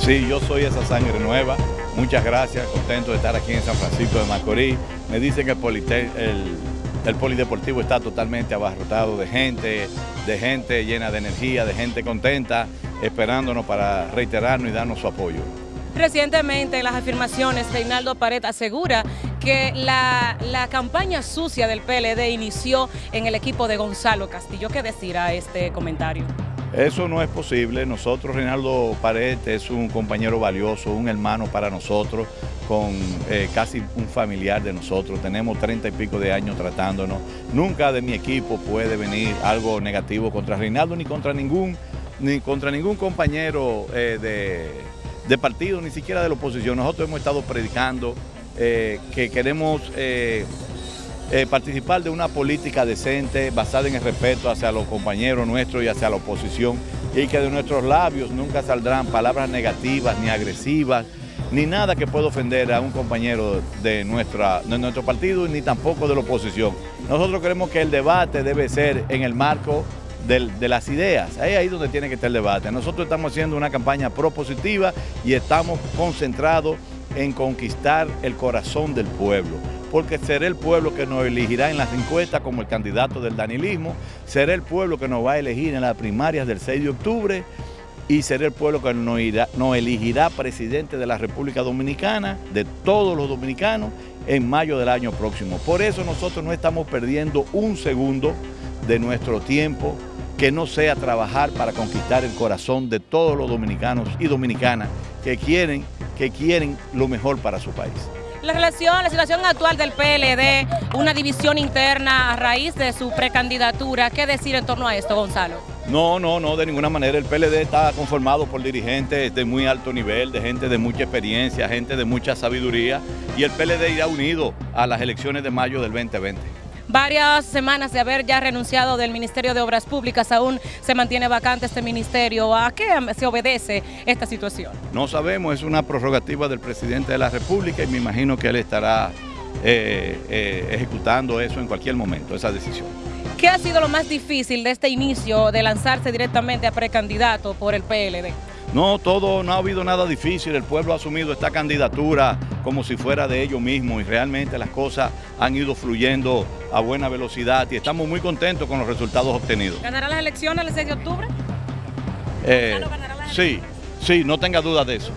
Sí, yo soy esa sangre nueva. Muchas gracias, contento de estar aquí en San Francisco de Macorís. Me dicen que el, polideportivo está totalmente abarrotado de gente, de gente llena de energía, de gente contenta, esperándonos para reiterarnos y darnos su apoyo. Recientemente en las afirmaciones, Reinaldo Pared asegura que la, campaña sucia del PLD inició en el equipo de Gonzalo Castillo. ¿Qué decir a este comentario? Eso no es posible. Nosotros, Reinaldo Pared es un compañero valioso, un hermano para nosotros, con eh, casi un familiar de nosotros. Tenemos treinta y pico de años tratándonos. Nunca de mi equipo puede venir algo negativo contra Reinaldo ni contra ningún, ni contra ningún compañero eh, de, de partido, ni siquiera de la oposición. Nosotros hemos estado predicando eh, que queremos eh, participar de una política decente basada en el respeto hacia los compañeros nuestros y hacia la oposición y que de nuestros labios nunca saldrán palabras negativas ni agresivas ni nada que pueda ofender a un compañero de, nuestra, de nuestro partido ni tampoco de la oposición. Nosotros creemos que el debate debe ser en el marco de las ideas. Ahí es ahí donde tiene que estar el debate. Nosotros estamos haciendo una campaña propositiva y estamos concentrados en conquistar el corazón del pueblo, porque será el pueblo que nos elegirá en las encuestas como el candidato del danilismo, será el pueblo que nos va a elegir en las primarias del 6 de octubre y será el pueblo que nos, nos elegirá presidente de la República Dominicana, de todos los dominicanos, en mayo del año próximo. Por eso nosotros no estamos perdiendo un segundo de nuestro tiempo que no sea trabajar para conquistar el corazón de todos los dominicanos y dominicanas que quieren, que quieren lo mejor para su país. La relación, la situación actual del PLD, una división interna a raíz de su precandidatura, ¿qué decir en torno a esto, Gonzalo? No, no, no, de ninguna manera. El PLD está conformado por dirigentes de muy alto nivel, de gente de mucha experiencia, gente de mucha sabiduría, y el PLD irá unido a las elecciones de mayo del 2020 varias semanas de haber ya renunciado del Ministerio de Obras Públicas, aún se mantiene vacante este ministerio. ¿A qué se obedece esta situación? No sabemos, es una prerrogativa del presidente de la República y me imagino que él estará eh, eh, ejecutando eso en cualquier momento, esa decisión. ¿Qué ha sido lo más difícil de este inicio de lanzarse directamente a precandidato por el PLD? No, todo, no ha habido nada difícil, el pueblo ha asumido esta candidatura como si fuera de ellos mismos y realmente las cosas han ido fluyendo a buena velocidad y estamos muy contentos con los resultados obtenidos. ¿Ganará las elecciones el 6 de octubre? Eh, sí, sí, no tenga duda de eso.